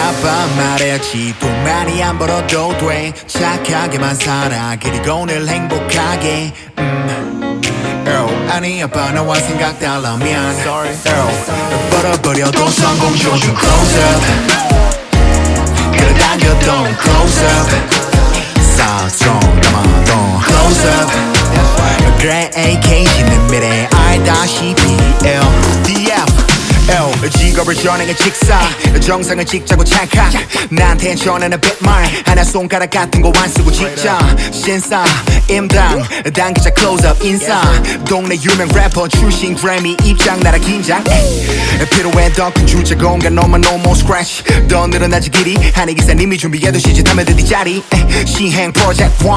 말했지 돈 많이 안 벌어도 돼. 착하게만 살아 그리고 늘 행복하게. 음. Earl, 아니 아빠 나와 생각 달라면. Sorry. Earl, 벌어버려도 성공 조준 close up. 그래 당겨도 close up. 싸좀 담아도 close up. 그래 AKG는 미래 알다시피 직업을 전행해 직사. 정상을 찍자고 찰칵 나한테 전하는 뱃말. 하나 손가락 같은 거 안 쓰고 직자 신사 임당 당기자 클로즈업 인사. 동네 유명 래퍼 출신 그래미 입장 나라 긴장. 필요해 더큰 주제 공간 너만 no more scratch. 더 늘어나지 길이. 한해 기사님이 준비해두시지 담에 드디 자리. 시행 프로젝트 1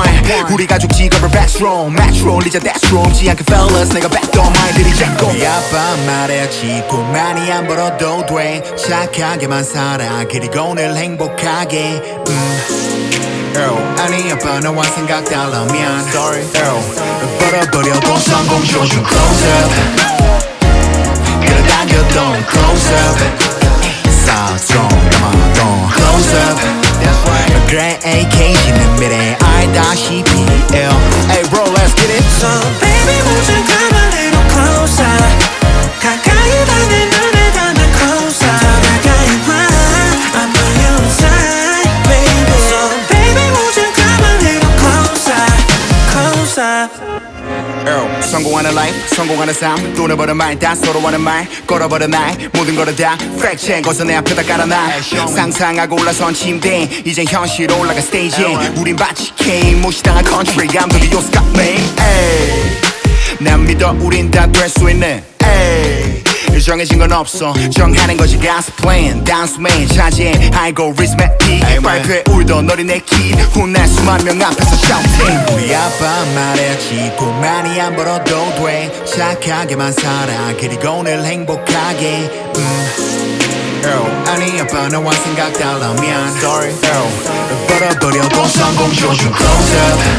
우리 가족 직업을 backroom metro 리자 deathroom 지않게 fellas 내가 backdoor 마인드리 잡고 아빠 말했지 돈 많이 안 벌어도 돼. 착하게만 살아. 그리고 늘 행복하게. 음. Earl 아니 아빠 나와 생각 달라면 Sorry Earl 벌어버려도 성공 조준 close up 그래 당겨도 close up 싸좀 담아도 close up 그래 AKG는 미 성공하는 life 성공하는 삶. 돈을 버는 말다 서로 하는 말 걸어버린 날 모든 거를 다 check. 거서 내 앞에다 깔아놔. 상상하고 올라선 침대 이제 현실 올라가 스테이지 우린 마치 게임 무시당한 country. 감독이 요스카 메인 난 믿어 우린 다 될 수 있는. 에이. 정해진 건 없어. 정하는 것이 가스 플랜 단숨에 차지해 알고리즘의 피 발표에 울던 어린애 키 혼날 수만 명 앞에서 shouting. 우리 아빠 말했지 돈 많이 안 벌어도 돼. 착하게만 살아. 그리고 늘 행복하게. 음. Earl 아니 아빠 나와 생각 달라면. Sorry. Earl 벌어버려도 성공 조준 close up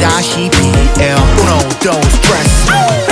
다시피 L Uno dos tres